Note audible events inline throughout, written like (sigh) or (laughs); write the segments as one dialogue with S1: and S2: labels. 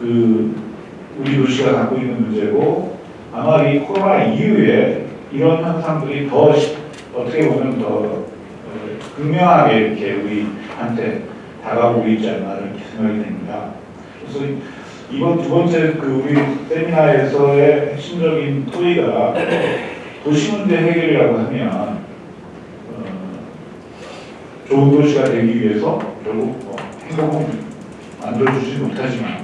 S1: 그 우리 도시가 갖고 있는 문제고 아마 이 코로나 이후에 이런 현상들이 더 시- 어떻게 보면 더 어, 극명하게 이렇게 우리한테 다가오고 있지 않나 이렇게 생각이 됩니다. 그래서 이번 두 번째 그 우리 세미나에서의 핵심적인 토의가 도시 문제 해결이라고 하면 어, 좋은 도시가 되기 위해서 결국 뭐 행복은 만들어주지 못하지만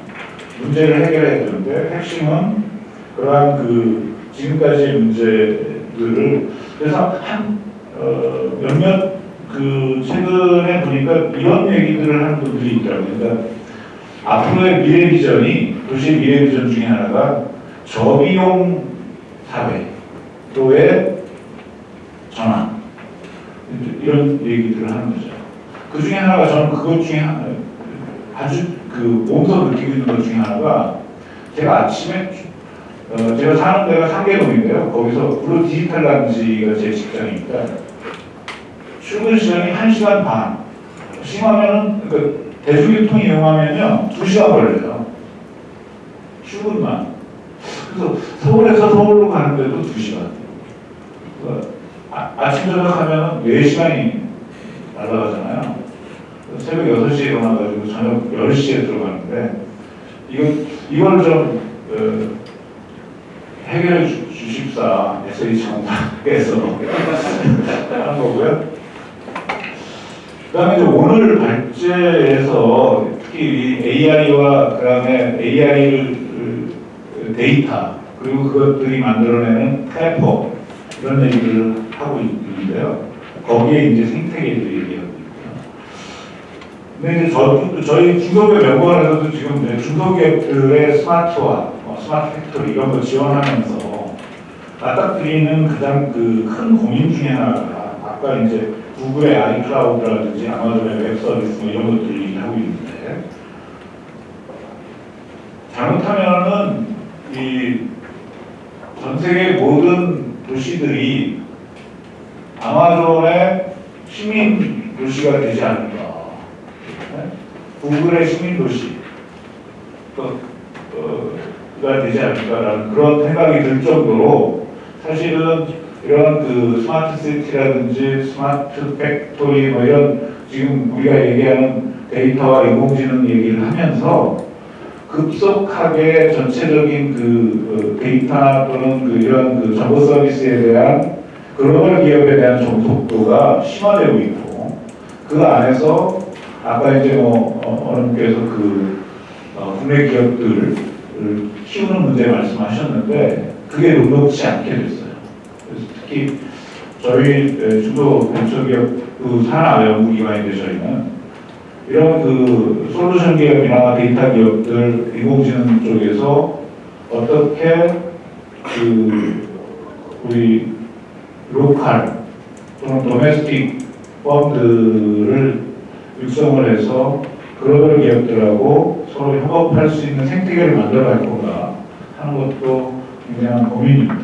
S1: 문제를 해결해야 되는데 핵심은 그러한 그 지금까지의 문제들을 그래서 한 어, 몇몇 그 최근에 보니까 이런 얘기들을 하는 분들이 있더라고요. 그러니까 앞으로의 미래 비전이 도시의 미래 비전 중에 하나가 저비용 사회로의 전환 이런 얘기들을 하는 거죠. 그 중에 하나가 저는 그것 중에 하나, 아주 그 몸소 느끼고 있는 것 중에 하나가 제가 아침에 어, 제가 사는 데가 상계동인데요. 거기서 구로 디지털 단지가 제 직장이니까 출근 시간이 1시간 반. 심하면은 그 대중교통 이용하면요 2시간 걸려요. 출근만. 그래서 서울에서 서울로 가는데도 2시간. 아, 아침 저녁 하면은 4시간이 날아가잖아요. 새벽 6시에 일어나가지고 저녁 10시에 들어가는데 이거, 이걸 좀 어, 해결해 주, 주십사 SH공사에서 하는 (laughs) 거고요. 그 다음에 오늘 발제에서 특히 이 AI와 그 다음에 AI를 데이터 그리고 그것들이 만들어내는 플랫폼 이런 얘기를 하고 있는데요. 거기에 이제 생태계들 얘기하고. 근데 저, 저희 중소기업 연구원에서도 지금 이제 중소기업들의 스마트화, 뭐 smart factory 이런 거 지원하면서 맞닥뜨리는 가장 그 큰 고민 중에 하나가 아까 이제 구글의 아이클라우드라든지 아마존의 웹 서비스 뭐 이런 것들 얘기하고 있는데 잘못하면은 이 전 세계 모든 도시들이 아마존의 식민 도시가 되지 않을까. 네? 구글의 식민 도시. 또, 어, 가 되지 않을까라는 그런 생각이 들 정도로 사실은 이런 그 smart city라든지 smart factory 뭐 이런 지금 우리가 얘기하는 데이터와 인공지능 얘기를 하면서 급속하게 전체적인 그 어, 데이터 또는 그 이런 그 정보 서비스에 대한 글로벌 기업에 대한 종속도가 심화되고 있고 그 안에서 아까 이제 뭐 어, 어느 분께서 그 어, 국내 기업들을 키우는 문제 말씀하셨는데 그게 녹록지 않게 됐어요. 그래서 특히 저희 에, 중도 벤처기업 그 산하 연구기관인데 저희는 이런 그 솔루션 기업이나 데이터 기업들 인공지능 쪽에서 어떻게 그 우리 local 또는 domestic firm들을 육성을 해서 글로벌 기업들하고 서로 협업할 수 있는 생태계를 만들어갈 건가 하는 것도 굉장한 고민입니다.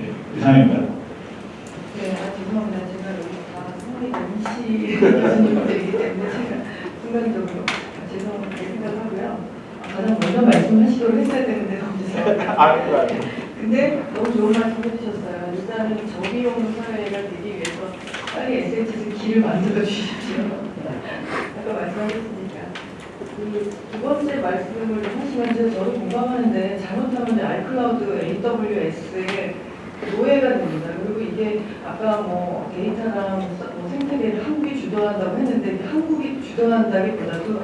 S1: 예, 이상입니다.
S2: 네, 아, 죄송합니다. 제가 여기 다 성의 임시 교수님들이기 때문에 제가 순간적으로 아, 죄송하게 생각하고요. 아, 가장 먼저 말씀하시도록 했어야 되는데 너무 죄송합니다. 근데 너무 좋은 말씀 해주셨어요. 일단은 저비용 사회가 되기 위해서 빨리 SH에서 길을 만들어 주십시오. (laughs) 아까 말씀하셨으니까. 그두 번째 말씀을 하시면 저- 저도 공감하는데 잘못하면 아이클라우드 AWS에 노예가 됩니다. 그리고 이게 아까 뭐 데이터랑 뭐 생태계를 한국이 주도한다고 했는데 한국이 주도한다기보다도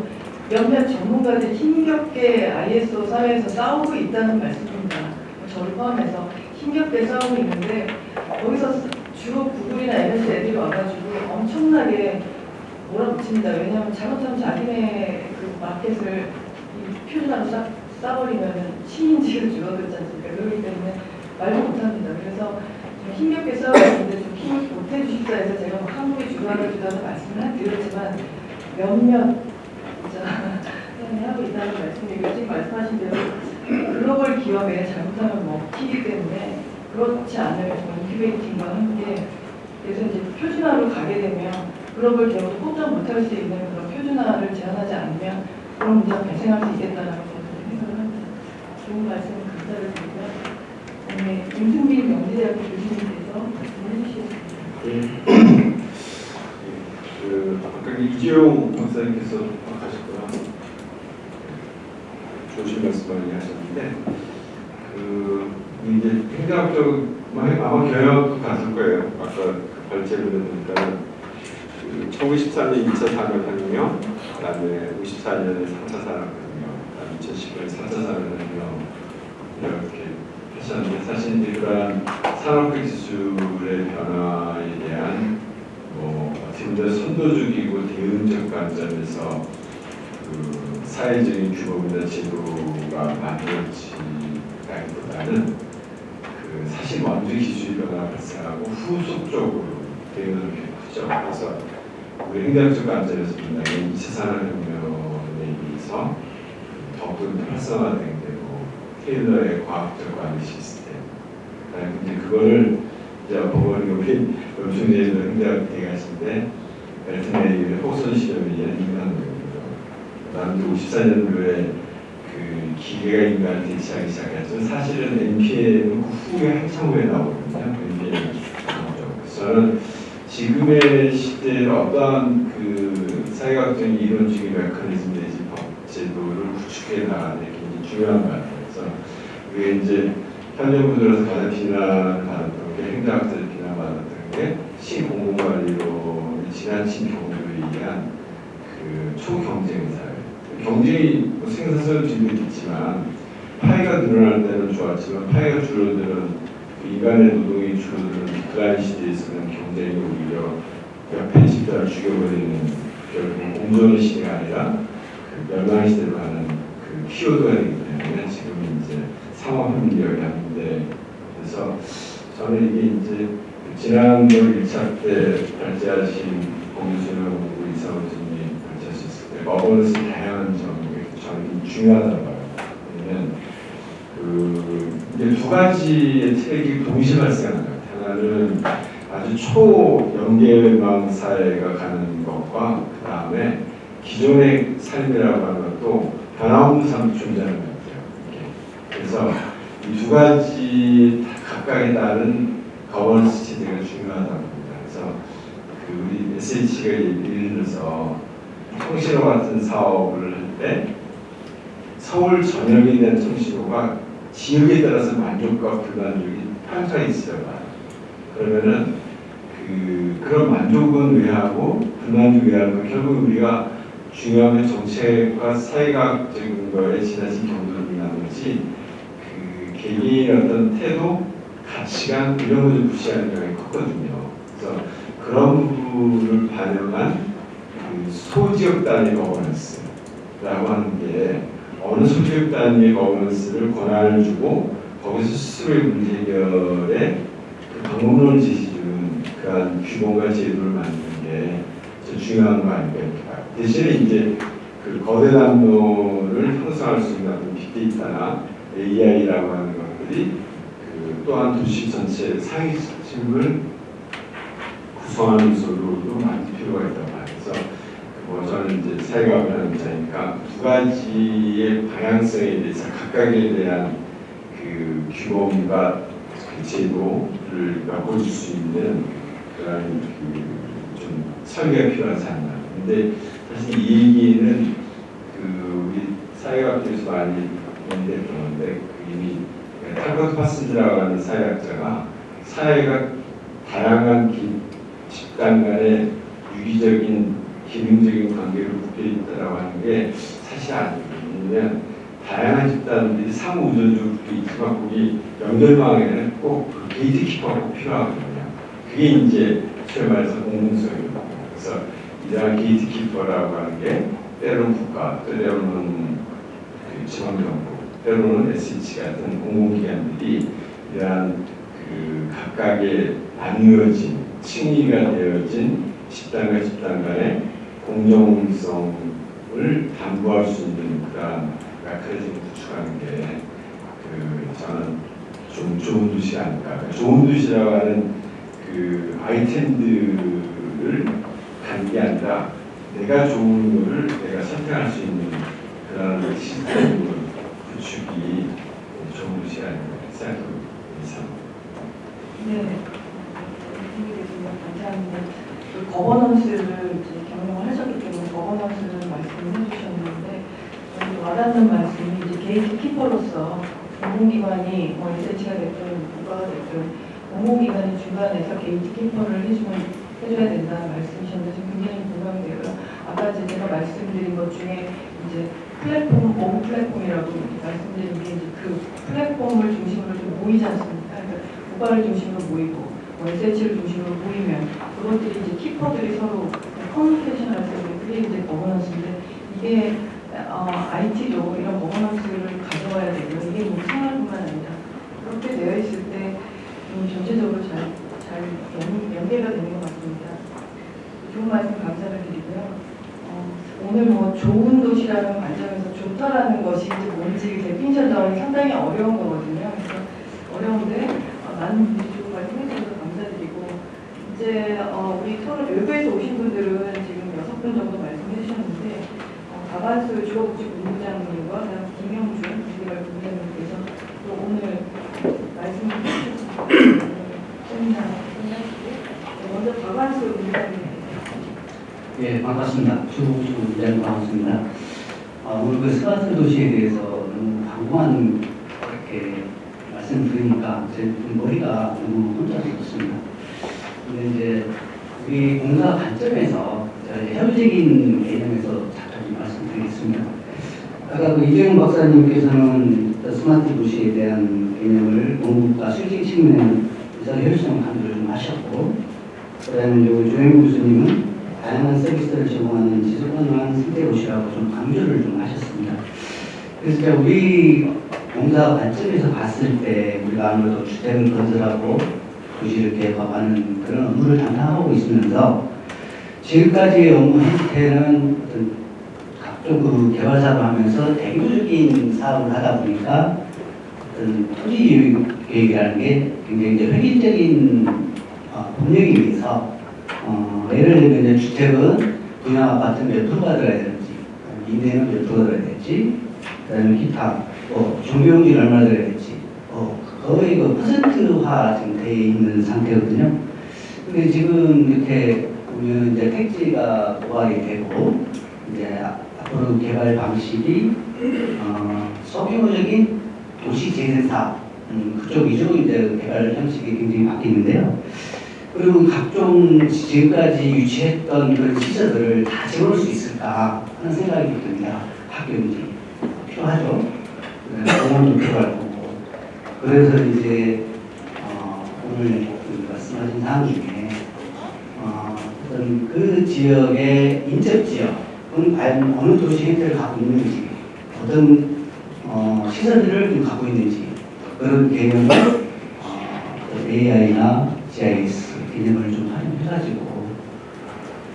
S2: 몇몇 전문가들이 힘겹게 ISO 사회에서 싸우고 있다는 말씀입니다. 저를 포함해서 힘겹게 싸우고 있는데 거기서 주로 구글이나 MS 애들이 와가지고 엄청나게 몰아붙입니다. 왜냐하면 잘못하면 자기네 그 마켓을 이 표준화로 싸, 싸버리면 시민지가 줄어들지 않습니까? 그렇기 때문에 말도 못합니다. 그래서 좀 힘겹게 싸우는데 좀 힘을 못해 주십사 해서 제가 뭐 한국이 주도하는 주도하는 말씀을 한 드렸지만 몇몇 (laughs) 하고 있다는 말씀이고 지금 말씀하신 대로 글로벌 기업에 잘못하면 먹히기 때문에 그렇지 않을 incubating과 함께 그래서 이제 표준화로 가게 되면 글로벌 기업도 폭정 못할 수 있는 그런 표준화를 제안하지 않으면 그런 문제가 발생할 수 있겠다는 저는 좋은 말씀 감사를 드리고요. 오늘 임승민 명지대학교 교수님께서 말씀해 주시겠습니다.
S3: 그 아까 이재용 박사님께서 하셨구나 좋으신 말씀 많이 하셨는데 그 이제 행정학적 아마 경영도 갔을 거예요. 아까 그 발제를 보니까 그 1914년 2차 산업혁명, 그 다음에 54년에 3차 산업혁명, 그다음에 2010년에 4차 산업혁명 이렇게 하셨는데 사실 이제 그러한 산업적 기술의 변화에 대한 뭐 어떻게 선도적이고 대응적 관점에서 그 사회적인 규범이나 제도가 만들어지기보다는 그 사실 먼저 기술이 변화가 발생하고 후속적으로 대응을 이렇게 크죠. 그래서 우리 행정적 관점에서 본다면 2차 산업혁명에 의해서 더욱더 활성화된 되고 테일러의 과학적 관리 시스템 이제 그거를 이제 버거리 우리 엄청내도 행대학 대가신데 벨트네이의 호선 실험이 인간 거예요. 그다음에 54년도에 그 기계가 인간을 대체하기 시작했죠. 사실은 NPM은 그 후에 한참 후에 나오거든요. NPM 나오죠. 저는 지금의 시대에 어떠한 그 사회학적인 이론적인 메커니즘 내지 법 제도를 구축해 나가는 게 굉장히 중요한 것 같아요. 그래서 그게 이제 들어서 가장 비난을 받았던 게 행정학자들 비난받았던 게 시공공관리론의 지나친 경주에 의한 그 초경쟁 사회. 경쟁이 뭐 생산성도 있지만 파이가 늘어날 때는 좋았지만 파이가 줄어드는 그 인간의 노동이 줄어드는 비크라인 시대에 서는 경쟁이 오히려 옆에 집단을 죽여버리는 결국 공존의 시대가 아니라 그 멸망 시대로 가는 그 키워드가 되기 때문에 지금 이제 상업 협력이 하는데 그래서 저는 이게 이제 지난번 1차 때 발제하신 공유수영 우리 이사원님이 발제하셨을 때 머버너스 다양한 점이 저는 중요하다고 그 두 가지의 트랙이 동시에 발생하는 것 같아요. 하나는 아주 초연계망 사회가 가는 것과 그 다음에 기존의 삶이라고 하는 것도 변화없는 삶이 존재하는 것 같아요. 그래서 이 두 가지 각각에 따른 거버넌스 체제가 중요하다고 봅니다. 그래서 그 우리 SH가 예를 들어서 통신호 같은 사업을 할 때 서울 전역에 대한 통신호가 지역에 따라서 만족과 불만족이 편차가 있어요. 그러면은 그 그런 만족은 왜하고 불만족 왜하고 결국 우리가 중요한 건 정책과 사회학적인 거에 지나친 경도를 나머지 그 개개인의 어떤 태도, 가치관 이런 것을 무시하는 경향이 컸거든요. 그래서 그런 부분을 반영한 그 소지역 단위 거버넌스라고 하는 게 어느 소지역 단위의 거버넌스를 권한을 주고 거기서 스스로의 문제 해결에 그 방법론을 제시주는 그러한 규범과 제도를 만드는 게 중요한 거 아닐까 이렇게. 대신에 이제 그 거대 담론을 형성할 수 있는 어떤 빅데이터나 AI라고 하는 것들이 그 또한 도시 전체 상위층을 구성하는 요소로도 만들 필요가 있다고 뭐 저는 이제 사회과학을 하는 입장이니까 두 가지의 방향성에 대해서 각각에 대한 그 규범과 그 제도를 바꿔줄 수 있는 그런 그좀 설계가 필요하지 않나. 근데 사실 이 얘기는 그 우리 사회학에서 많이 연대했던 건데 그 이미 탈버트 파슨즈라고 하는 사회학자가 사회가 다양한 기, 집단 간의 유기적인 기능적인 관계로 묶여 있다라고 하는 게 사실 아니에요. 다양한 집단들이 상호 의존적으로 묶여 있지만 거기 연결망에는 꼭 그 gatekeeper가 꼭 필요하거든요. 그게 이제 소위 말해서 공공성이거든요. 그래서 이러한 gatekeeper라고 하는 게 때로는 국가, 때로는 그 지방정부, 때로는 SH 같은 공공기관들이 이러한 그 각각의 나누어진 층위가 되어진 집단과 집단 간의 공정성을 담보할 수 있는 그런 약화를 좀 구축하는 게 그 저는 좀 좋은 뜻이 아닐까. 그러니까 좋은 뜻이라고 하는 그 아이템들을 관계한다. 내가 좋은 거를 내가 선택할 수 있는 그런 시스템을 구축이
S2: 좋은 뜻이 아닌가 생각합니다. 네. 네, 네. 감사합니다. 그 governance를 gatekeeper로서 공공기관이 뭐 SH가 됐든 누가 됐든 공공기관이 중간에서 gatekeeper를 해주면 해줘야 된다는 말씀이셨는데 좀 굉장히 공감이 되고요. 아까 제가 말씀드린 것 중에 이제 플랫폼, 모 플랫폼이라고 말씀드린 게 이제 그 플랫폼을 중심으로 좀 모이지 않습니까? 그러니까 국가를 중심으로 모이고 뭐 SH를 중심으로 모이면 그것들이 이제 keeper들이 서로 커뮤니케이션을 할때 그게 이제 governance인데 이게 어, IT도 이런 governance를 가져와야 되고요. 이게 뭐 생활뿐만 아니라 그렇게 되어 있을 때좀 전체적으로 잘, 잘 연, 연계가 되는 것 같습니다. 좋은 말씀 감사를 드리고요. 어, 오늘 뭐 좋은 도시라는 관점에서 좋다라는 것이 이제 뭔지 데피니션 자원이 상당히 어려운 거거든요. 그래서 어려운데 어, 많은 분들이 좋은 말씀 해주셔서 감사드리고 이제 어, 우리 토론 외부에서 오신 분들은 지금 여섯 분 정도 어, 가반수 주거복지본부장님과 김영준 본부장님께서 또 오늘 말씀해 주셨습니다. 세미나 끝나시고 네, 먼저 가반수 본부장님
S4: 예, 반갑습니다. 주복주 부장 반갑습니다. 아, 오늘 그 스마트 도시에 대해서 너무 광범한 이렇게 말씀드리니까 제 머리가 너무 혼잡스럽습니다. 근데 이제 우리 공사 관점에서 현실적인 개념에서 잠깐 말씀드리겠습니다. 아까 그 이재용 박사님께서는 스마트 도시에 대한 개념을 공급과 실질 측면 에서 혈성 강조를 좀 하셨고, 그다음에 이제 조영 교수님은 다양한 서비스를 제공하는 지속 가능한 생태 도시라고 좀 강조를 좀 하셨습니다. 그래서 우리 공사 관점에서 봤을 때 우리가 아무래도 주택을 건설하고 도시를 개혁하는 그런 업무를 담당하고 있으면서 지금까지의 업무 형태는 어떤 각종 그 개발 사업을 하면서 대규모적인 사업을 하다 보니까 토지 계획이라는 게 굉장히 획일적인 어, 법령에 의해서 어, 예를 들면 주택은 분양 아파트 몇 프로가 들어야 되는지, 임대는 몇 프로가 들어야 될지, 그다음에 기타, 뭐 종교용지는 얼마나 들어야 될지, 어, 거의 그 퍼센트화 지금 돼 있는 상태거든요. 근데 지금 이렇게 보면 이제 택지가 부활이 되고 이제 앞으로 개발 방식이 어, 소규모적인 도시 재생 사업 음, 그쪽 위주로 이제 개발 형식이 굉장히 바뀌는데요. 그리고 각종 지금까지 유치했던 그런 시설들을 다 재울 수 있을까 하는 생각이 듭니다. 학교인지 필요하죠. 네, 공원도 필요할 거고. 그래서 이제 어, 오늘 그 말씀하신 사항 중에 어, 어떤 그 지역의 인접 지역은 과연 어느 도시 형태를 갖고 있는지 어떤 어, 시설들을 좀 갖고 있는지 그런 개념을 어, AI나 GIS 개념을 좀 활용해가지고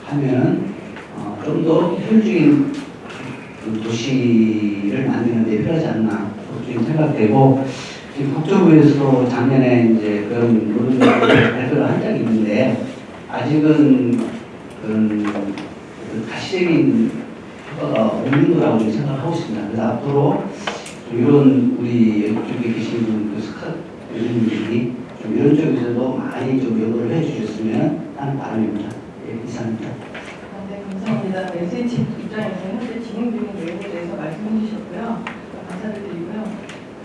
S4: 하면 어, 좀더 효율적인 그 도시를 만드는 데 필요하지 않나 그렇게 생각되고 지금 국토부에서 작년에 이제 그런 노동 발표를 한 적이 있는데 아직은 그런 그 가시적인 효과가 없는 거라고 좀 생각하고 있습니다. 그래서 앞으로 좀 이런 우리 여기 계신 분그 스카 분들이 좀 이런 쪽에서도 많이 좀 연구를 해주셨으면 하는 바람입니다. 예, 이상입니다.
S2: 네, 감사합니다. SH 입장에서 현재 진행 중인 내용에 대해서 말씀해 주셨고요. 감사를 드리고요.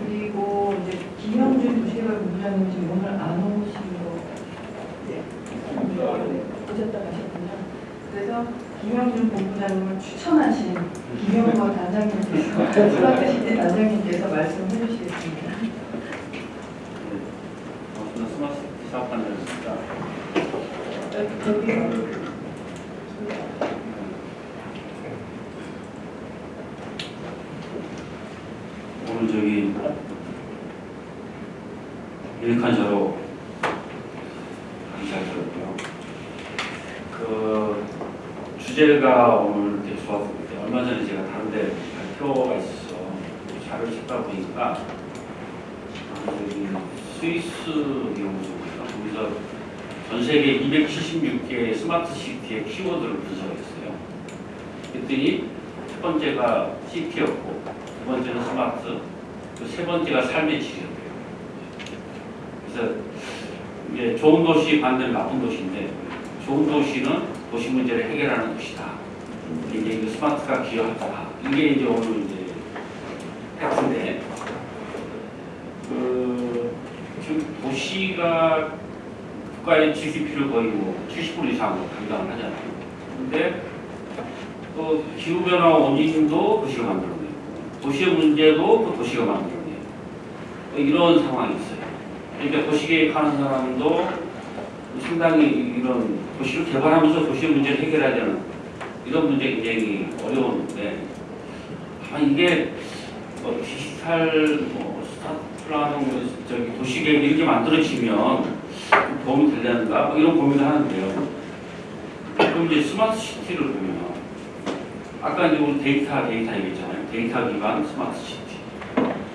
S2: 그리고 이제 김영준 도시개발 본부장님 지금 오늘 안거 네. 오셨다 가셨군요. 그래서 김영준 본부장님을 추천하신 김영거 단장님께서 (laughs) 수락하실 단장님께서 말씀해 주시겠습니다.
S5: 어, 저는 스마트 사업하는 데였습니다.
S2: 여기
S5: 오늘 저기 저로 강의잘 들었고요. 그 되게 좋았을 때 얼마 전에 제가 다른데 발표가 있어서 자료를 찾다 보니까 스위스 연구소입니다. 거기서 전 세계 276개 스마트 시티의 키워드를 분석했어요. 그랬더니 첫 번째가 시티였고 두 번째는 스마트, 그세 번째가 삶의 질이었대요. 그래서 이제 좋은 도시 반대로 나쁜 도시인데 좋은 도시는 도시 문제를 해결하는 것이다. 이제 이 스마트가 기여하다. 이게 이제 오늘 이제 핵인데 그 지금 도시가 국가의 GDP를 거의 뭐 70% 이상으로 감당을 하잖아요. 근데 그 기후변화 원인도 도시가 만들어내고 도시의 문제도 그 도시가 만들어내고 이런 상황이 있어요. 그러니까 도시계획하는 사람도 상당히 이런 도시를 개발하면서 도시의 문제를 해결해야 되는 이런 문제 굉장히 어려운데 다만 이게 뭐 디지털 뭐 smart라는 뭐 저기 도시계획 이렇게 만들어지면 좀 도움이 되려는가 뭐 이런 고민을 하는데요. 그럼 이제 smart city를 보면 아까 이제 우리 데이터 데이터 얘기했잖아요. 데이터 기반 smart city.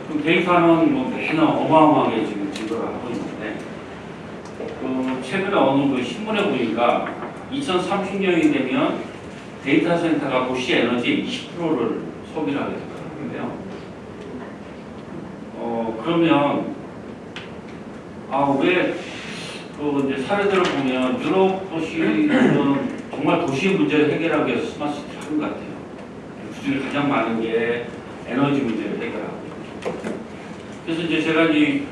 S5: 그럼 데이터는 뭐 매년 어마어마하게 지금 증가를 하고 있는데 그 최근에 어느 그 신문에 보니까 2030년이 되면 데이터 센터가 도시 에너지의 20%를 소비를 하게 되더라고요. 어 그러면 아왜 그 이제 사례들을 보면 유럽 도시는 정말 도시의 문제를 해결하기 위해서 smart city를 하는 것 같아요. 그 중에 가장 많은 게 에너지 문제를 해결하고. 그래서 이제 제가 이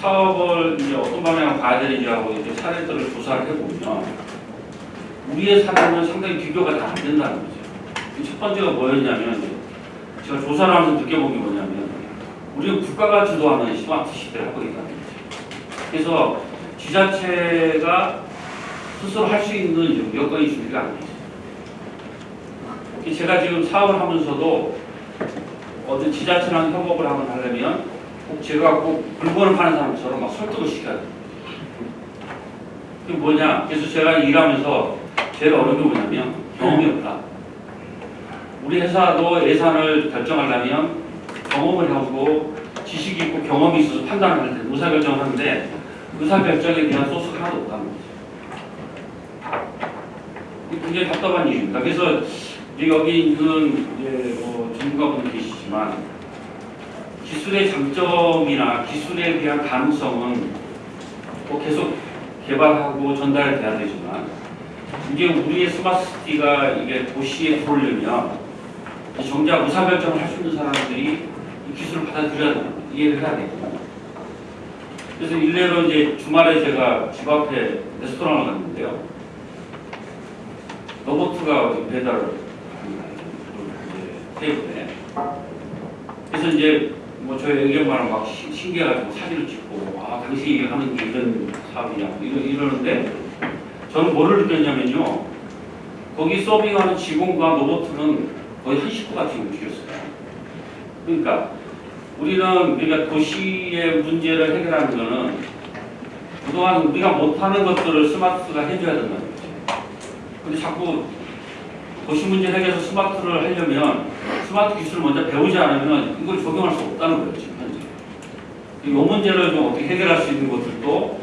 S5: 사업을 이제 어떤 방향으로 가야 되는지 하고 이제 사례들을 조사를 해보면 우리의 사례는 상당히 비교가 다 안 된다는 거죠. 첫 번째가 뭐였냐면 제가 조사를 하면서 느껴본 게 뭐냐면 우리는 국가가 주도하는 스마트 시대를 하고 있다는 거죠. 그래서 지자체가 스스로 할 수 있는 여건이 준비가 안돼 있어요. 제가 지금 사업을 하면서도 어떤 지자체랑 협업을 한번 하려면 꼭 제가 꼭 물건을 파는 사람처럼 막 설득을 시켜야 돼요. 그게 뭐냐? 그래서 제가 일하면서 제일 어려운 게 뭐냐면 경험이 없다. 우리 회사도 예산을 결정하려면 경험을 하고 지식이 있고 경험이 있어서 판단을 할때 의사결정을 하는데 의사결정에 대한 소스가 하나도 없다는 거죠. 굉장히 답답한 일입니다. 그래서 여기 있는 이제 뭐 전문가분들 계시지만 기술의 장점이나 기술에 대한 가능성은 뭐 계속 개발하고 전달돼야 되지만 이게 우리의 스마트시티가 이게 도시에 들어오려면 정작 의사결정을 할 수 있는 사람들이 이 기술을 받아들여야 거예요. 이해를 해야 되고 그래서 일례로 이제 주말에 제가 집 앞에 레스토랑을 갔는데요. 로봇가 배달을 합니다. 테이블에. 그래서 이제 뭐 저희 의견만을 막 신- 신기해가지고 사진을 찍고 아 당신이 하는 게 이런 사업이냐 뭐 이러, 이러는데 저는 뭐를 느꼈냐면요. 거기 서빙하는 직원과 로봇은 거의 한 식구 같이 움직였어요. 그러니까 우리는 우리가 도시의 문제를 해결하는 거는 그동안 우리가 못하는 것들을 smart가 해줘야 된다는 거죠. 근데 자꾸 도시 문제 해결해서 smart를 하려면 스마트 기술을 먼저 배우지 않으면 이걸 적용할 수 없다는 거예요, 지금 현재. 이 문제를 좀 어떻게 해결할 수 있는 것들도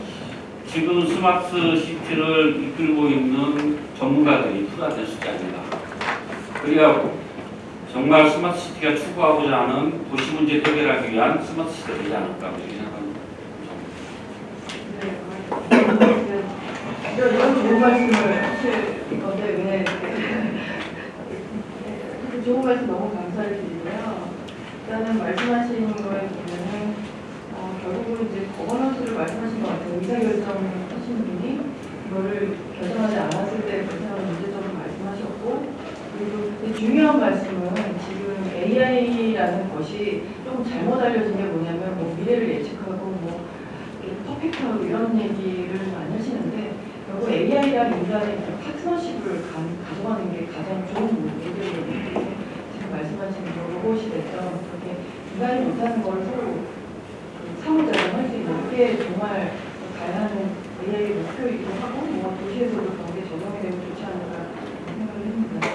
S5: 지금 smart city를 이끌고 있는 전문가들이 투자될 수 있지 않는가. 그러니까 정말 smart city가 추구하고자 하는 도시 문제 해결하기 위한 smart city가 되지 않을까 이렇게 생각합니다.
S2: 네, 이런 좋은 말씀을 하실 건데 왜 네, 좋은 말씀 너무 감사를 드리고요. 일단은 말씀하신 거에 보면은 어, 결국은 이제 거버넌스를 말씀하신 것 같아요. 의사결정 하신 분이 이거를 결정하지 않았을 때 발생하는 문제점을 말씀하셨고 그리고 중요한 말씀은 지금 AI라는 것이 조금 잘못 알려진 게 뭐냐면 뭐 미래를 예측하고 뭐 퍼펙트하고 이런 얘기를 많이 하시는데 결국 AI랑 인간의 그 파트너십을 가, 가져가는 게 가장 좋은 얘기거든요. 말씀하신 뭐 로봇이 됐던 그렇게 인간이 못하는 걸 서로 그 상호작용 할 수 있는 게 정말 하는 AI의 목표이기도 하고 뭐 도시에서도 그런 게 적용이 되면 좋지 않을까 생각을 합니다.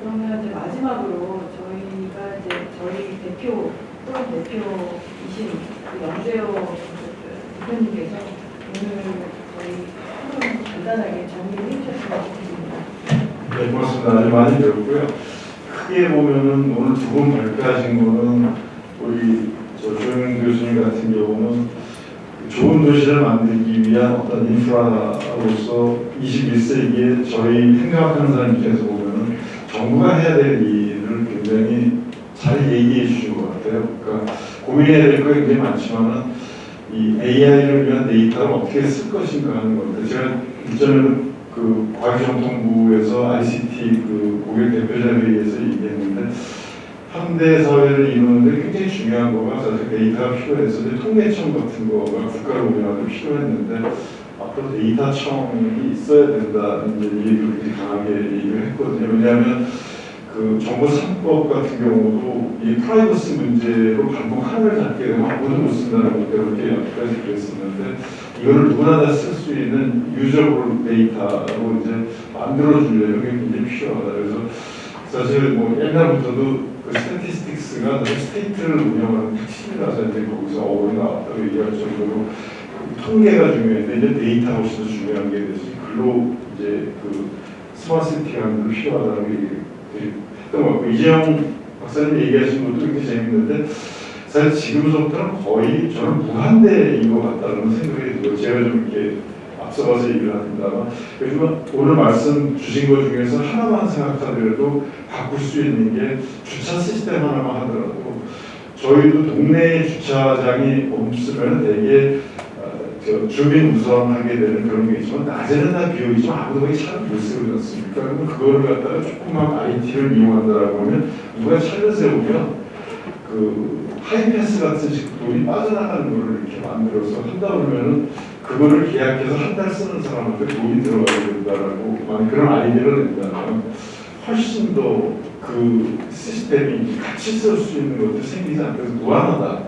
S2: 그러면 이제 마지막으로 저희가 이제 저희 대표 또한 대표이신 그 영재호 대표님께서 오늘 저희 프로그램 간단하게 정리를 해주셨으면 좋겠습니다.
S1: 네, 고맙습니다. 많이 배웠고요. 크게 보면은 오늘 두 분 발표하신 거는 우리 저 조영 교수님 같은 경우는 좋은 도시를 만들기 위한 어떤 인프라로서 21세기에 저희 생각하는 사람 입장에서 보면은 정부가 해야 될 일을 굉장히 잘 얘기해 주신 것 같아요. 그러니까 고민해야 될 거 굉장히 많지만은
S6: 이 AI를 위한 데이터를 어떻게 쓸 것인가 하는 건데 제가 이전에는 그 과기정통부에서 ICT 그 고객 대표자 회의에서 얘기했는데 현대 사회를 이루는데 굉장히 중요한 거가 사실 데이터가 필요해서 통계청 같은 거가 국가를 운영하는 데 필요했는데 앞으로 데이터청이 있어야 된다는 얘기를 강하게 얘기를 했거든요. 왜냐하면 그 정보 상법 같은 경우도 이 프라이버시 문제로 반복 하나를 잡게 되면 아무도 못 쓴다는 것 그렇게 여기까지 그랬었는데 이거를 누구나 다쓸수 있는 유저블 데이터로 이제 만들어주려는 게 굉장히 필요하다. 그래서 사실 뭐 옛날부터도 그 스태티스틱스가 사실 스테이트를 운영하는 핵심이라서 이제 거기서 어울이 나왔다고 얘기할 정도로 통계가 중요한데 이제 데이터가 훨씬 더 중요한 게 돼서 글로 이제 그 스마트 시티라는 게 필요하다는 얘 것 같고 이재용 박사님 얘기하신 것도 굉장히 재밌는데 사실 지금부터는 거의 저는 무한대인 것 같다는 생각이 들어요. 제가 좀 이렇게 앞서가서 얘기를 합니다만 그래서 오늘 말씀 주신 것 중에서 하나만 생각하더라도 바꿀 수 있는 게 주차 시스템 하나만 하더라도 저희도 동네에 주차장이 없으면 되게 주민 우선하게 되는 그런 게 있지만 낮에는 다 비어있지만 아무도 거기 차를 못 세우지 않습니까? 그러면 그거를 갖다가 조금만 IT를 이용한다라고 하면 누가 차를 세우면 그 하이패스 같은 식 돈이 빠져나가는 거를 이렇게 만들어서 한다 그러면은 그거를 계약해서 한 달 쓰는 사람한테 돈이 들어가야 된다라고 만약 그런 아이디어를 낸다면 훨씬 더 그 시스템이 같이 쓸 수 있는 것도 생기지 않고 무한하다.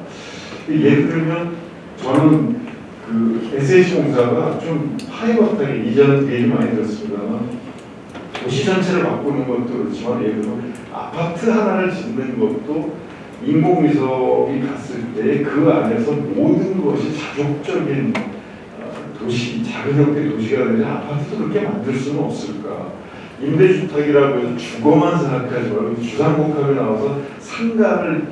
S6: 예를 들면 저는 그 SH공사가 좀 하이버하게 이전은 얘기 많이 들었습니다만 도시 전체를 바꾸는 것도 그렇지만 예를 들어 아파트 하나를 짓는 것도 인공위성이 갔을 때 그 안에서 모든 것이 자족적인 어, 도시, 작은 형태의 도시가 되냐 아파트도 그렇게 만들 수는 없을까? 임대주택이라고 해서 주거만 생각하지 말고 주상복합에 나와서 상가를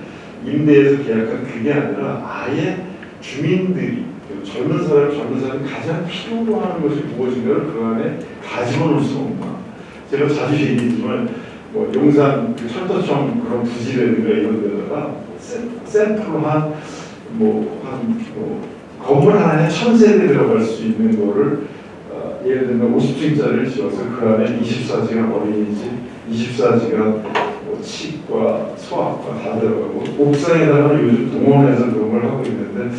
S6: 임대해서 계약한 그게 아니라 아예 주민들이 젊은 사람, 젊은 사람이 가장 필요로 하는 것이 무엇인가를 그 안에 가지고 놀 수는 없나. 제가 자주 얘기했지만 뭐 용산 그 철도청 그런 부지라든가 이런 데다가 샘- 샘플로 한 뭐 한 뭐 건물 하나에 천 세대 들어갈 수 있는 거를 어, 예를 들면 50층짜리를 지어서 그 안에 24시간 어린이집, 24시간 뭐 치과, 소아과 다 들어가고 옥상에다가 요즘 동원해서 그런 걸 하고 있는데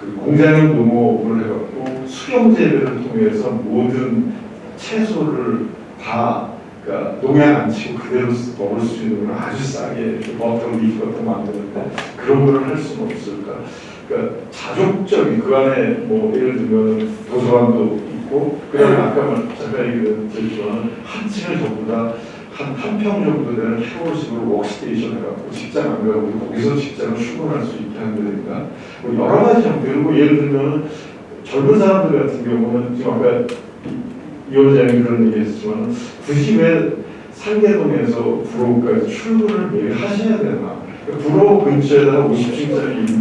S6: 그 공장형 농업을 해갖고 수경 재배를 통해서 모든 채소를 다 그러니까 농약 안 치고 그대로 쓰- 먹을 수 있는 걸 아주 싸게 butter leaf 같은 거 만드는데 그런 거를 할 수는 없을까? 그러니까 자족적인 그 안에 뭐 예를 들면 도서관도 있고 그다음에 아까 말- 잠깐 얘기했지만 한 층을 전부 다 한 한 평 정도 되는 샤워식으로 워크스테이션 해갖고 직장 안 가고 거기서 직장을 출근할 수 있게 한다든가 뭐 여러 가지 형태로 뭐 예를 들면 젊은 사람들 같은 경우는 지금 아까 이- 이 원장님 그런 얘기 했지만 굳이 왜 상계동에서 구로까지 출근을 매일 하셔야 되나? 구로 근처에다가 50층짜리